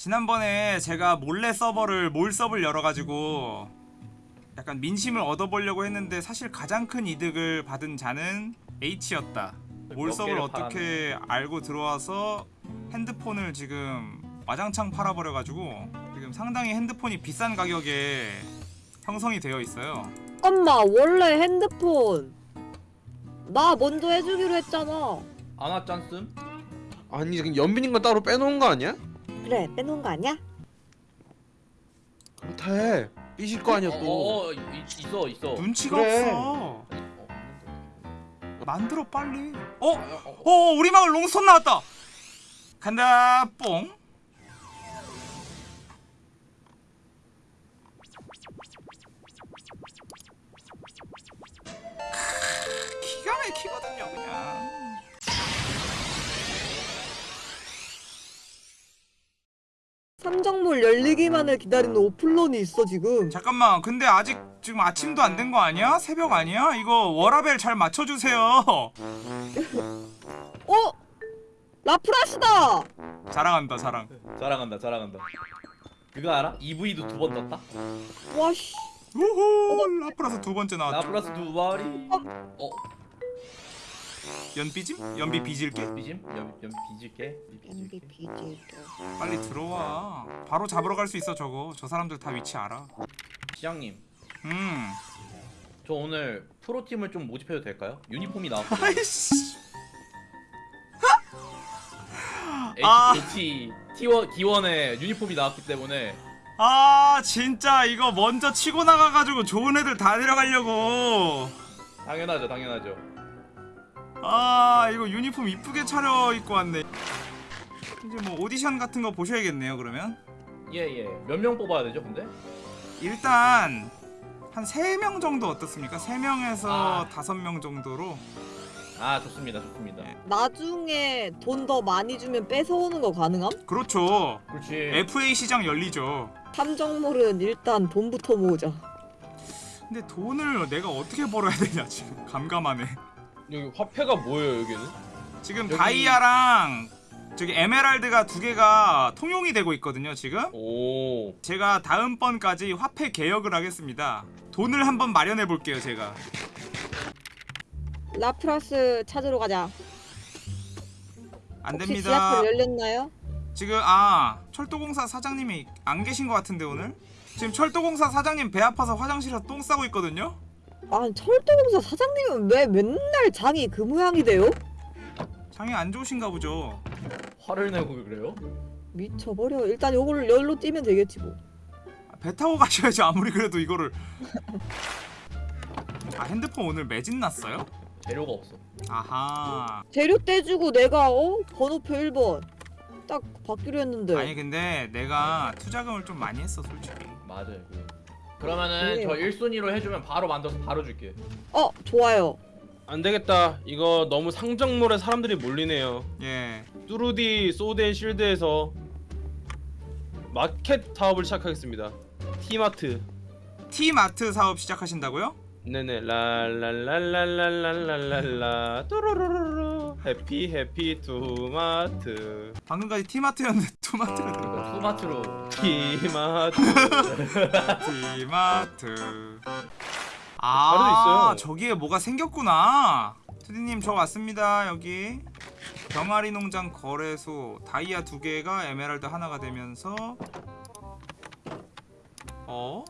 지난번에 제가 몰래 서버를 몰 서버를 열어가지고 약간 민심을 얻어보려고 했는데 사실 가장 큰 이득을 받은 자는 H였다. 몰몇 서버를 어떻게 알고 들어와서 핸드폰을 지금 와장창 팔아버려가지고 지금 상당히 핸드폰이 비싼 가격에 형성이 되어 있어요. 엄마 원래 핸드폰 나 먼저 해주기로 했잖아 아나 짠씀? 아니 지금 연빈인 건 따로 빼놓은 거 아니야? 그래 빼놓은 거 아니야? 그렇대 삐질 거 아니야 어, 또 어, 어, 이- 있어 있어. 눈치가 그래. 없어. 어, 만들어 빨리. 어, 어? 어, 우리 마을 롱손 나왔다. 간다 뽕. 크, 기가 막히거든 삼정몰 열리기만을 기다리는 오플런이 있어 지금 잠깐만 근데 아직 지금 아침도 안 된 거 아니야? 새벽 아니야? 이거 워라벨 잘 맞춰주세요. 어? 라프라시다! 자랑한다 자랑. 자랑한다 자랑한다. 그거 알아? EV도 두 번 떴다. 와씨 우후 라프라스 두 번째 나왔죠. 라플라스 두 마리. 어, 연비짐? 연비 빚을게. 비짐? 연, 연 비질게. 비질게. MVP 빨리 들어와. 바로 잡으러 갈 수 있어 저거. 저 사람들 다 위치 알아. 시장님, 음. 저 오늘 프로 팀을 좀 모집해도 될까요? 유니폼이 나왔고. 아이씨. 아. HT T1 D1에 유니폼이 나왔기 때문에 아 진짜 이거 먼저 치고 나가가지고 좋은 애들 다 데려가려고. 당연하죠, 당연하죠. 아 이거 유니폼 이쁘게 차려 입고 왔네. 이제 뭐 오디션 같은 거 보셔야겠네요 그러면. 예, 예. 몇 명 뽑아야 되죠, 근데? 일단 한 3명 정도 어떻습니까? 3명에서 아. 5명 정도로 아, 좋습니다, 좋습니다. 네. 나중에 돈 더 많이 주면 뺏어오는 거 가능함? 그렇죠. 그렇지. FA 시장 열리죠. 삼정몰은 일단 돈부터 모으자 근데 돈을 내가 어떻게 벌어야 되냐 지금 감감하네. 여기 화폐가 뭐예요 여기는? 지금 여기- 다이아랑 저기 에메랄드가 두 개가 통용이 되고 있거든요 지금. 오 제가 다음번까지 화폐 개혁을 하겠습니다. 돈을 한번 마련해 볼게요 제가. 라프라스 찾으러 가자 안 혹시 됩니다. 지하철 열렸나요? 지금 아 철도공사 사장님이 안 계신 것 같은데 오늘 지금 철도공사 사장님 배 아파서 화장실에서 똥 싸고 있거든요. 아 철도공사 사장님은 왜 맨날 장이 그 모양이 돼요? 장이 안 좋으신가 보죠. 화를 내고 그래요? 미쳐버려 일단 요거를 열로 뛰면 되겠지 뭐 아, 배 타고 가셔야지 아무리 그래도 이거를. 아 핸드폰 오늘 매진 났어요? 재료가 없어. 아하. 재료 떼주고 내가 어? 번호표 1번 딱 받기로 했는데 아니 근데 내가 투자금을 좀 많이 했어 솔직히. 맞아요. 그러면은 그래요. 저 1순위로 해주면 바로 만들어서 바로 줄게. 어 좋아요 안 되겠다 이거 너무 상정몰에 사람들이 몰리네요 예. 뚜루디 소덴 실드에서 마켓 사업을 시작하겠습니다 티마트 티마트 사업 시작하신다고요? 네네 랄랄랄랄랄랄랄라 뚜루루루루 해피 해피 투마트 방금까지 티마트였는데 투마트가 들어. 이거 투마트로 티마트 티마트. 아, 있어요. 저기에 뭐가 생겼구나. 투디님 저 왔습니다 여기. 병아리 농장 거래소 다이아 두 개가 에메랄드 하나가 되면서 어?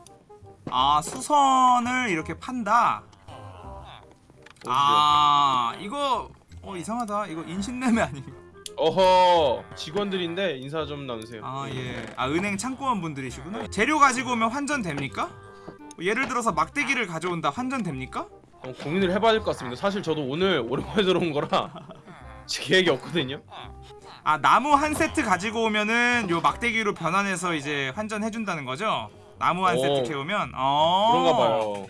아 수선을 이렇게 판다. 아 이거 어 이상하다. 이거 인신매매 아닌가? 어허 직원들인데 인사 좀 나누세요 아 예. 아 은행 창고원 분들이시구나. 재료 가지고 오면 환전 됩니까? 예를 들어서 막대기를 가져온다 환전 됩니까? 어, 고민을 해봐야 될 것 같습니다 사실 저도 오늘 오랜만에 들어온 거라 제 계획이 없거든요 아 나무 한 세트 가지고 오면은 요 막대기로 변환해서 이제 환전해 준다는 거죠? 나무 한 오. 세트 캐오면 어 그런가 봐요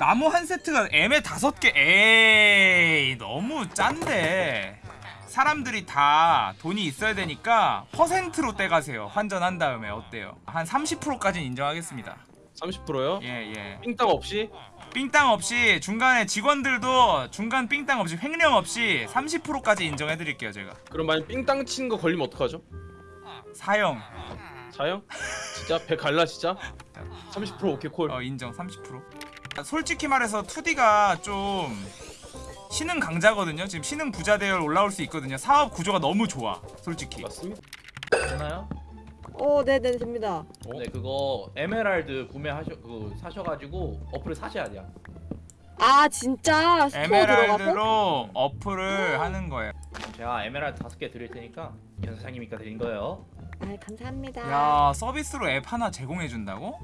나무 한 세트가 애매 다섯 개 에이 너무 짠데 사람들이 다 돈이 있어야 되니까 퍼센트로 떼가세요 환전한 다음에 어때요? 한 30%까지는 인정하겠습니다 30%요? 예예 삥땅 없이? 삥땅 없이 중간에 직원들도 중간 삥땅 없이 횡령 없이 30%까지 인정해드릴게요 제가 그럼 만약 삥땅 치는 거 걸리면 어떡하죠? 사형 자영? 진짜 배 갈라 진짜? 30% 오케이 콜. 어 인정 30% 아, 솔직히 말해서 2D가 좀 신흥 강자거든요 지금 신흥 부자 대열 올라올 수 있거든요 사업 구조가 너무 좋아 솔직히 맞습니다. 되나요? 어 네네 됩니다 어? 네 그거 에메랄드 구매하셔 그 사셔가지고 어플을 사셔야 돼요. 아 진짜 스토어 들어가서? 에메랄드로 어플을 하는 거예요 제가 에메랄드 다섯 개 드릴 테니까 현 사장님이니까 드린 거예요. 아 감사합니다 야 서비스로 앱 하나 제공해준다고?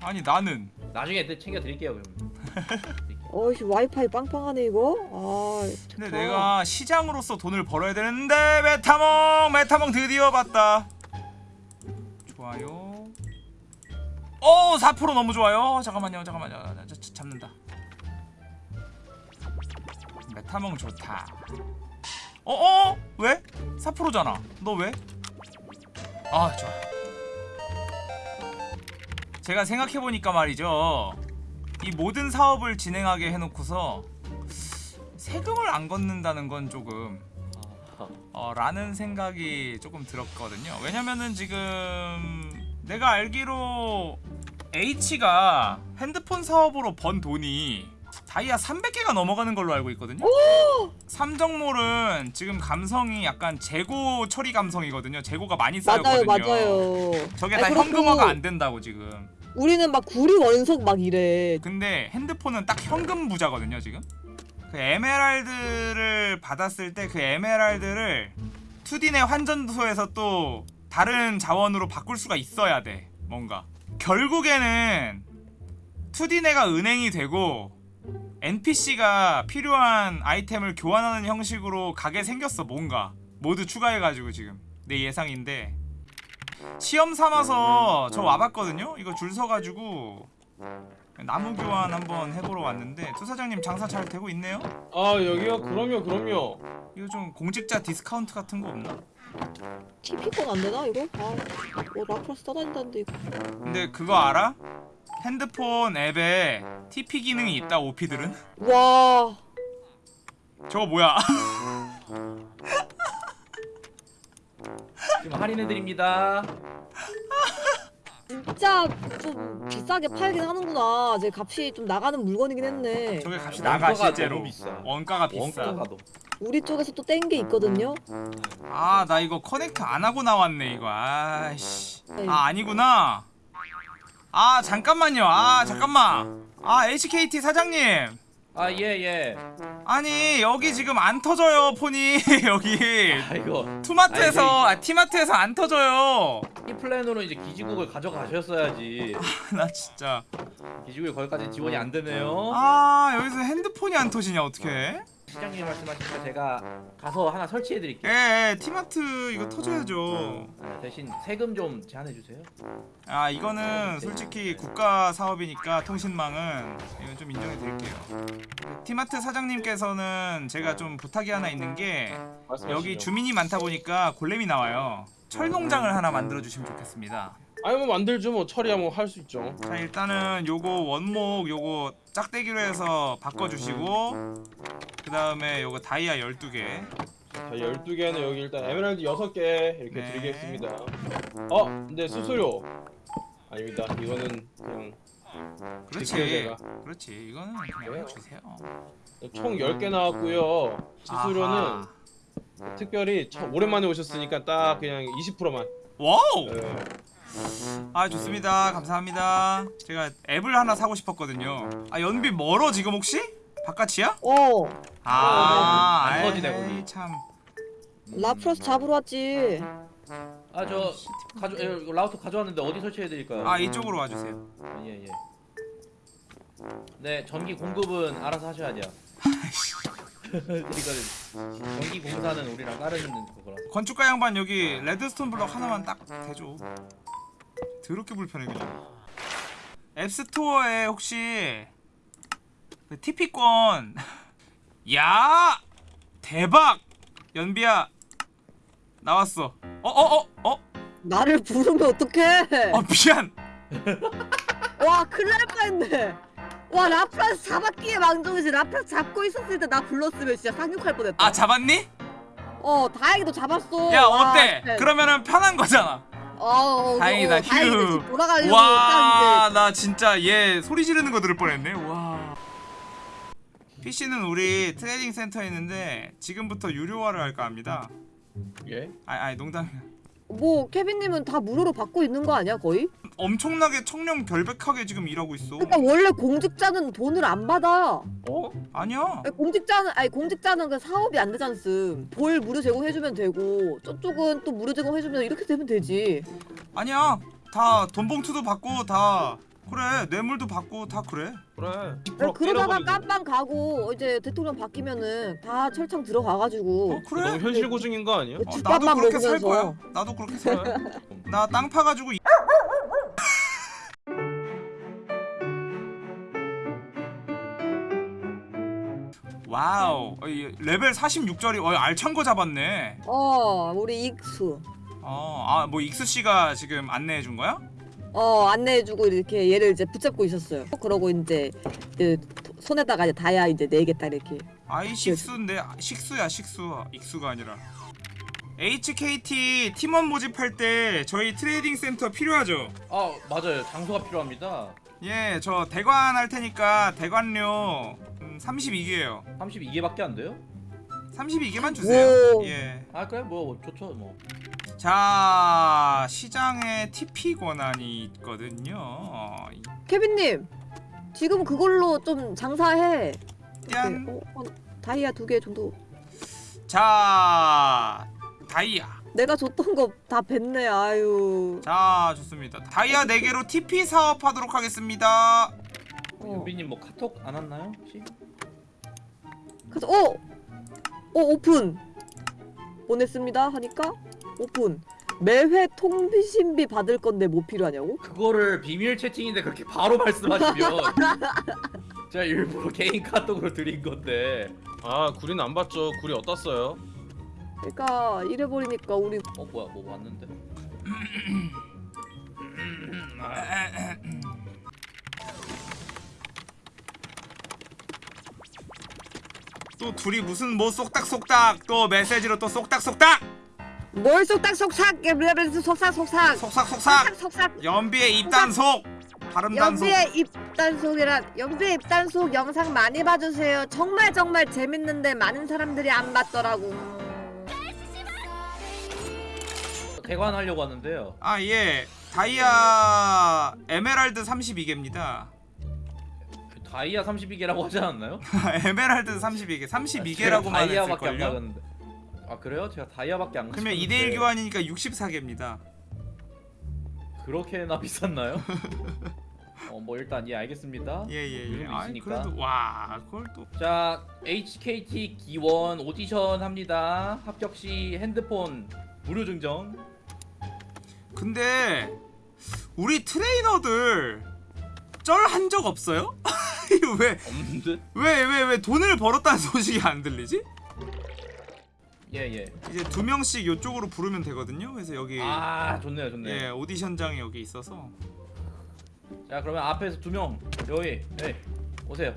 아니 나는 나중에 또 챙겨 드릴게요 그럼. 어이씨 와이파이 빵빵하네 이거? 아 근데 좋다. 내가 시장으로서 돈을 벌어야 되는데 메타몽 메타몽 드디어 봤다. 좋아요. 오4% 너무 좋아요. 잠깐만요 잠깐만요. 자, 잡는다. 메타몽 좋다. 어어? 왜? 4%잖아. 너 왜? 아 좋아 제가 생각해보니까 말이죠 이 모든 사업을 진행하게 해놓고서 세금을 안 걷는다는 건 조금 아, 어, 라는 생각이 조금 들었거든요. 왜냐면은 지금 내가 알기로 H가 핸드폰 사업으로 번 돈이 다이아 300개가 넘어가는 걸로 알고 있거든요. 삼정몰은 지금 감성이 약간 재고 처리 감성이거든요. 재고가 많이 맞아요 쌓였거든요. 맞아요 저게 아니, 다 현금화가 안 된다고 지금. 우리는 막 구리 원석 막 이래. 근데 핸드폰은 딱 현금 부자거든요 지금? 그 에메랄드를 받았을 때 그 에메랄드를 2D 내 환전소에서 또 다른 자원으로 바꿀 수가 있어야 돼 뭔가. 결국에는 2D 내가 은행이 되고 NPC가 필요한 아이템을 교환하는 형식으로 가게 생겼어 뭔가. 모두 추가해가지고 지금. 내 예상인데 시험 삼아서 저 와봤거든요 이거 줄 서가지고 나무 교환 한번 해보러 왔는데 투사장님 장사 잘 되고 있네요? 아 여기요? 그럼요 그럼요. 이거 좀 공직자 디스카운트 같은 거 없나? TP권 안 되나 이거? 아 뭐 라프라스 떠다닌다는데 이거 근데 그거 알아? 핸드폰 앱에 TP 기능이 있다 오피들은? 와 저거 뭐야? 지금 할인해 드립니다. 진짜 좀 비싸게 팔긴 하는구나. 제 값이 좀 나가는 물건이긴 했네. 저게 값이 나가 원가가 실제로. 너무 비싸. 원가가 비싸. 원가가 너. 우리 쪽에서 또 뗀 게 있거든요. 아 나 이거 커넥트 안 하고 나왔네 이거. 아씨. 아 아니구나. 아 잠깐만요. 아 잠깐만. 아 HKT 사장님 아예 예. 아니 여기 지금 안 터져요 폰이. 여기 아 이거. 투마트에서 아 티마트에서 안 터져요. 이 플랜으로 이제 기지국을 가져가셨어야지. 나 진짜 기지국이 거기까지 지원이 안 되네요. 아 여기서 핸드폰이 안 터지냐 어떡해 시장님 말씀하시니까 제가 가서 하나 설치해 드릴게요. 예, 예 티마트 이거 터져야죠 대신 세금 좀 제한해 주세요. 아 이거는 솔직히 국가 사업이니까 통신망은 이건 좀 인정해 드릴게요 티마트 사장님께서는 제가 좀 부탁이 하나 있는 게 말씀하시죠. 여기 주민이 많다 보니까 골렘이 나와요 철 농장을 하나 만들어 주시면 좋겠습니다 아니 뭐 만들죠 뭐 처리하면 할수 있죠. 자 일단은 요거 원목 요거 짝대기로 해서 바꿔주시고 그 다음에 요거 다이아 12개 자 12개는 여기 일단 에메랄드 6개 이렇게 네. 드리겠습니다. 어 근데 수수료 아닙니다. 이거는 그냥 그렇지 제가. 그렇지 이거는 그냥 네. 해주세요 총 10개 나왔고요. 수수료는 아하. 특별히 처, 오랜만에 오셨으니까 딱 그냥 20%만. 와우 네. 아 좋습니다 감사합니다 제가 앱을 하나 사고 싶었거든요 아 연비 멀어 지금 혹시? 바깥이야? 어 아 안 터지네, 거기. 참 라프라스 잡으러 왔지 아 저 가져 예, 라우터 가져왔는데 어디 설치해 드릴까요? 아 이쪽으로 와 주세요 예 예. 네 전기 공급은 알아서 하셔야 돼요. 이거는 전기 공사는 우리랑 다른 있는 그거라서. 건축가 양반 여기 redstone block 하나만 딱 대줘. 더럽게 불편해 그냥 앱스토어에 혹시 그 TP권 야! 대박! 연비야 나왔어 어어어 어? 어? 나를 부르면 어떡해? 어 미안. 와 큰일 날 뻔했네 와 라프라스 잡았기에 망정이지 라프라스 잡고 있었을 때 나 불렀으면 진짜 상륙할 뻔했다 아 잡았니? 어 다행히도 잡았어 야 와, 어때? 진짜. 그러면은 편한 거잖아 어, 어, 다행이다, 어. 휴. 돌아가려고 딱 와, 나 진짜 얘 소리 지르는 거 들을 뻔했네. 와. PC는 우리 trading 센터에 있는데 지금부터 유료화를 할까 합니다. 예? 아니, 아니 농담이야. 뭐 케빈님은 다 무료로 받고 있는 거 아니야 거의? 엄청나게 청렴 결백하게 지금 일하고 있어. 그러니까 원래 공직자는 돈을 안 받아. 어? 아니야. 아니, 공직자는 아니 공직자는 그 사업이 안 되잖음. 볼 무료 제공해주면 되고 저쪽은 또 무료 제공해주면 이렇게 되면 되지. 아니야. 다 돈봉투도 받고 다 그래 뇌물도 받고 다 그래. 그래. 그래, 그러다가. 깜빵 가고 이제 대통령 바뀌면은 다 철창 들어가가지고 어 그래. 너무 현실 고증인 거 아니야? 그 어, 집밥만 나도 그렇게 살 먹으면서. 거야. 나도 그렇게 살 거야. 나땅 파가지고. 와우. 어, 이 레벨 46짜리 어, 알찬 거 잡았네. 어 우리 익수. 어아뭐 익수 씨가 지금 안내해 준 거야? 어 안내해주고 이렇게 얘를 이제 붙잡고 있었어요. 그러고 이제 그 손에다가 이제 다야 이제 네개딱 이렇게. 아이 식수인데 아, 식수야 식수. 익수가 아니라. HKT 팀원 모집할 때 저희 trading 센터 필요하죠? 아 맞아요. 장소가 필요합니다. 예 저 대관 할 테니까 대관료. 음, 32개예요 32개밖에 안 돼요? 32개만 주세요 오. 예. 아 그래 뭐 좋죠 뭐 자 시장에 TP 권한이 있거든요 케빈님 지금 그걸로 좀 장사해. 짠. 어, 어, 다이아 두 개 정도. 자 다이아 내가 줬던 거 다 뱉네 아유. 자 좋습니다 다이아 4개로 TP 사업하도록 하겠습니다 어. 유비님 뭐 카톡 안 왔나요 혹시? 그래서 어, 어 오픈 보냈습니다 하니까 오픈. 매회 통신비 받을 건데 뭐 필요하냐고? 그거를 비밀 채팅인데 그렇게 바로 말씀하시면 제가 일부러 개인 카톡으로 드린 건데 아 구리는 안 봤죠. 구리 어떻어요? 그러니까 이래 버리니까 우리 어 뭐야 뭐 왔는데 또 둘이 무슨 뭐 쏙닥쏙닥 또 메시지로 또 쏙닥쏙닥? 뭘 속닥 속삭 레벨스 속삭 속삭. 속삭속삭. 속삭 연비의 입단속. 발음 단속. 연비의 입단속이란 연비의 입단속 영상 많이 봐주세요. 정말 정말 재밌는데 많은 사람들이 안 봤더라고. 대관하려고 하는데요. 아예. 다이아 에메랄드 32개입니다. 그 다이아 32개라고 하지 않았나요? 에메랄드 32개 32개라고만 다이아밖에 안 했을걸요 아 그래요? 제가 다이아밖에 안 그러면 가졌는데 2대1 교환이니까 64개입니다 그렇게나 비쌌나요? 어 뭐 일단 예 알겠습니다 예예예 요즘 아이 있으니까. 그래도 와 그걸 또자 HKT 기원 오디션 합니다 합격 시 핸드폰 무료 증정 근데 우리 트레이너들 쩔 한 적 없어요? 왜 없는데? 왜 왜 왜 돈을 벌었다는 소식이 안 들리지? 예 예 이제 두 명씩 이쪽으로 부르면 되거든요. 그래서 여기 아 좋네요 좋네요 예 오디션장이 여기 있어서 자 그러면 앞에서 두 명 여기 네 오세요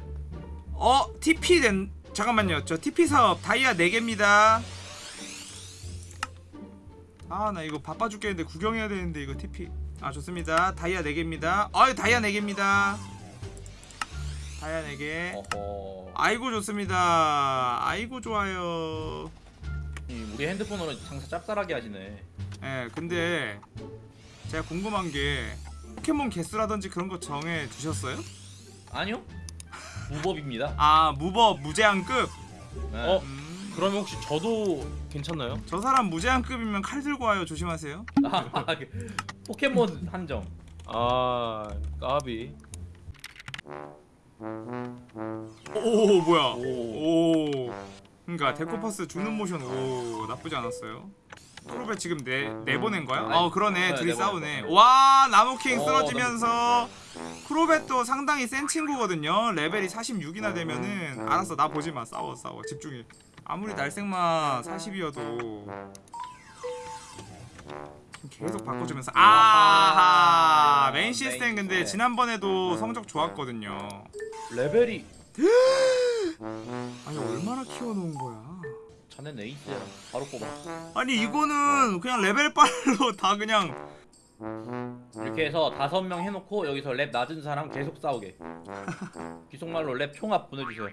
어 TP 된 잠깐만요. 저 TP 사업 다이아 4 개입니다. 아 나 이거 바빠 죽겠는데 구경해야 되는데 이거 TP 아 좋습니다. 다이아 4 개입니다. 아유 다이아 4 개입니다. 4개. 어허 아이고 좋습니다. 아이고 좋아요. 이 우리 핸드폰으로 장사 짭짤하게 하시네 예, 근데 제가 궁금한 게 포켓몬 개수라든지 그런 거 정해 두셨어요? 아니요 무법입니다 아 무법 무제한급. 네. 어? 음, 그러면 혹시 저도 괜찮나요? 저 사람 무제한급이면 칼 들고 와요. 조심하세요. 아, 그 포켓몬 한정 아 까비. 오 뭐야? 오. 오. 그러니까 데코파스 주는 모션 오 나쁘지 않았어요. 크로베 지금 내 내보낸 거야? 아니, 어 그러네 네, 둘이 내보냈어. 싸우네. 와 나무킹 어, 쓰러지면서 크로베도 상당히 센 친구거든요. 레벨이 46이나 되면은 알았어 나 보지 마 싸워 싸워 집중해. 아무리 날생마 40이어도 계속 바꿔주면서 아하 메인 시스템 근데 지난번에도 성적 좋았거든요. 레벨이. 아니 얼마나 키워놓은 거야? 자넨 에이스야. 바로 뽑아. 아니 이거는 그냥 레벨 빨로 다 그냥 이렇게 해서 다섯 명 해놓고 여기서 렙 낮은 사람 계속 싸우게. 귀속말로 렙 총합 보내주세요.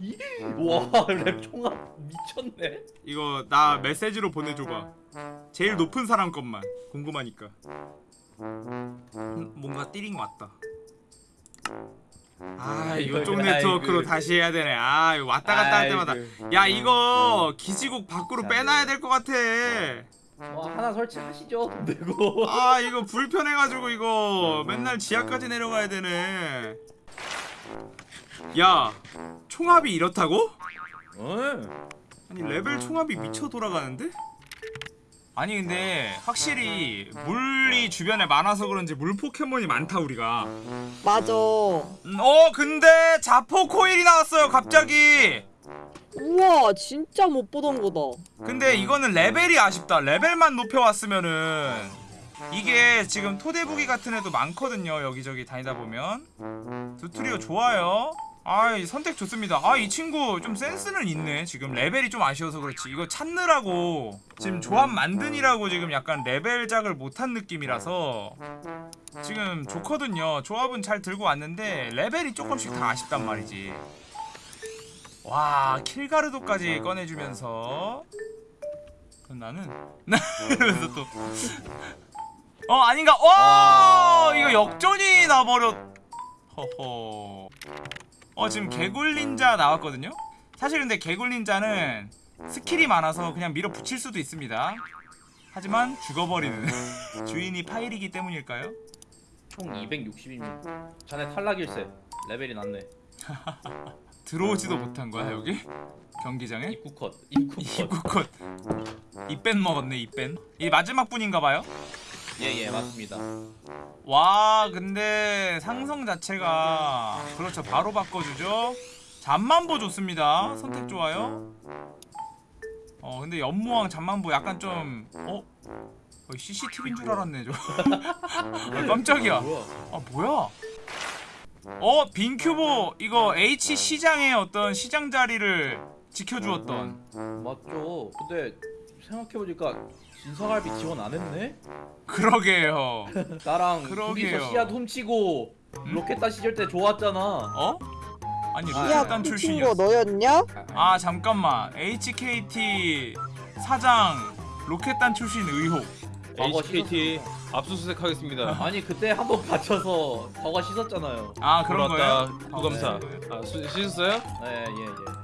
이- 와, 렙 총합 미쳤네. 이거 나 메시지로 보내줘봐. 제일 높은 사람 것만 궁금하니까. 음, 뭔가 띠링 왔다. 아 이거 쪽 아이고. 네트워크로 다시 해야 되네. 아 이거 왔다 갔다 할 때마다. 아이고. 야 이거 기지국 밖으로 빼놔야 될 것 같아. 뭐 하나 설치하시죠. 돈 되고. 아 이거 불편해가지고 이거 맨날 지하까지 내려가야 되네 야 총합이 이렇다고? 어. 아니 레벨 총합이 미쳐 돌아가는데? 아니 근데 확실히 물이 주변에 많아서 그런지 물 포켓몬이 많다 우리가 맞아. 음, 어 근데 자포코일이 나왔어요 갑자기 우와 진짜 못 보던 거다. 근데 이거는 레벨이 아쉽다 레벨만 높여왔으면은 이게 지금 토대부기 같은 애도 많거든요 여기저기 다니다 보면 두트리오 좋아요 아이 선택 좋습니다. 아 이 친구 좀 센스는 있네. 지금 레벨이 좀 아쉬워서 그렇지. 이거 찾느라고 지금 조합 만드니라고 지금 약간 레벨 작을 못한 느낌이라서 지금 좋거든요. 조합은 잘 들고 왔는데 레벨이 조금씩 다 아쉽단 말이지. 와 킬가르도까지 꺼내주면서 그럼 나는 이러면서 또 어 아닌가? 어 이거 역전이 나버렸. 허허 어 지금 개굴닌자 나왔거든요 사실 근데 개굴닌자는 스킬이 많아서 그냥 밀어붙일 수도 있습니다 하지만 죽어버리는 주인이 파일이기 때문일까요? 총 260입니다. 자네 탈락일세. 레벨이 낮네. 들어오지도 못한 거야 여기? 경기장에? 입구 컷. 입구 컷. 입구컷 입뺀 먹었네 입뺀 이 마지막 분인가봐요? 예 예 맞습니다. 와 근데 상성 자체가 그렇죠 바로 바꿔주죠 잠만보 좋습니다 선택 좋아요 어 근데 연무왕 잠만보 약간 좀 어? 거의 CCTV인 줄 알았네 저 아, 깜짝이야? 아 뭐야 어 빈큐보 이거 H 시장의 어떤 시장 자리를 지켜주었던 맞죠. 근데 생각해보니까 진사갈비 지원 안 했네? 그러게요 나랑 그러게요. 둘이서 씨앗 훔치고 로켓다 시절 때 좋았잖아. 어? 아니 아, 야, 로켓단 그 친구 출신이었어 너였냐? 아 잠깐만 HKT 사장 로켓단 출신 의혹 과거 HKT 씻었어. 압수수색 하겠습니다. 아니 그때 한번 갇혀서 저거 씻었잖아요. 아 그런. 거예요? 구검사. 어, 네. 아 수- 씻었어요? 네, 예, 예.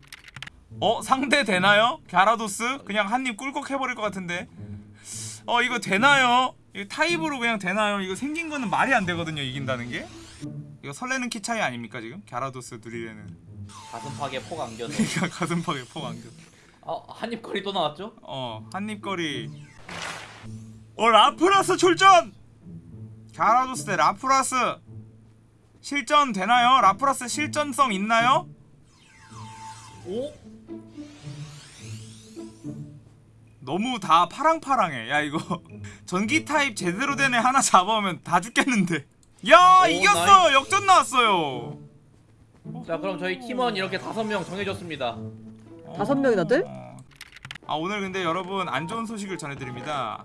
어 상대 되나요? 갸라도스? 그냥 한 입 꿀꺽 해버릴 것 같은데 어 이거 되나요? 이거 타입으로 그냥 되나요? 이거 생긴 거는 말이 안 되거든요 이긴다는 게 이거 설레는 키 차이 아닙니까 지금? 갸라도스 누리레느 가슴팍에 폭 안겨서. 그러니까 가슴팍에 폭 안겨 아, 한입거리 또 나왔죠? 어 한입거리 어 라프라스 출전 갸라도스 대 라프라스 실전 되나요? 라프라스 실전성 있나요? 오? 너무 다 파랑파랑해 야 이거 전기 타입 제대로 된 애 하나 잡아오면 다 죽겠는데 야 오, 이겼어 역전 나왔어요 자, 그럼 저희 팀원 이렇게 다섯 명 정해졌습니다. 다섯 명이나 돼? 어. 아 오늘 근데 여러분 안 좋은 소식을 전해드립니다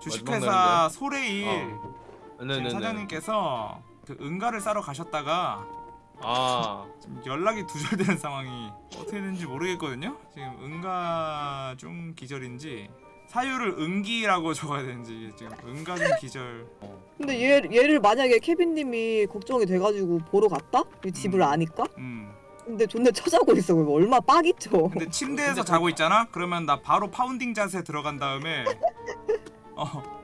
주식회사 소레일 어. 지금 네네네. 사장님께서 그 응가를 싸러 가셨다가 아 지금 연락이 두절되는 상황이 어떻게 되는지 모르겠거든요. 지금 응가 중 기절인지 사유를 응기라고 적어야 되는지 지금 응가 중 기절. 근데 얘, 얘를 만약에 케빈님이 걱정이 돼가지고 보러 갔다? 이 집을 음. 아니까? 음. 근데 존나 쳐자고 있어 그럼 얼마 빡이죠 근데 침대에서 자고 있잖아. 그러면 나 바로 파운딩 자세 들어간 다음에 어.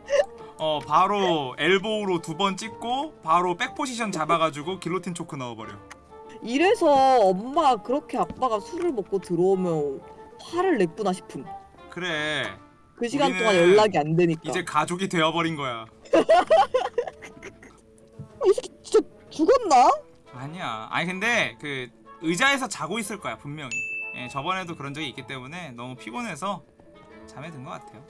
어 바로 엘보우로 두 번 찍고 바로 백 포지션 잡아가지고 길로틴 초크 넣어버려. 이래서 엄마 그렇게 아빠가 술을 먹고 들어오면 화를 냈구나 싶음 그래 그 시간 동안 연락이 안 되니까 이제 가족이 되어버린 거야. 어, 이 새끼 진짜 죽었나? 아니야. 아니 근데 그 의자에서 자고 있을 거야 분명히. 예, 저번에도 그런 적이 있기 때문에 너무 피곤해서 잠에 든 것 같아요.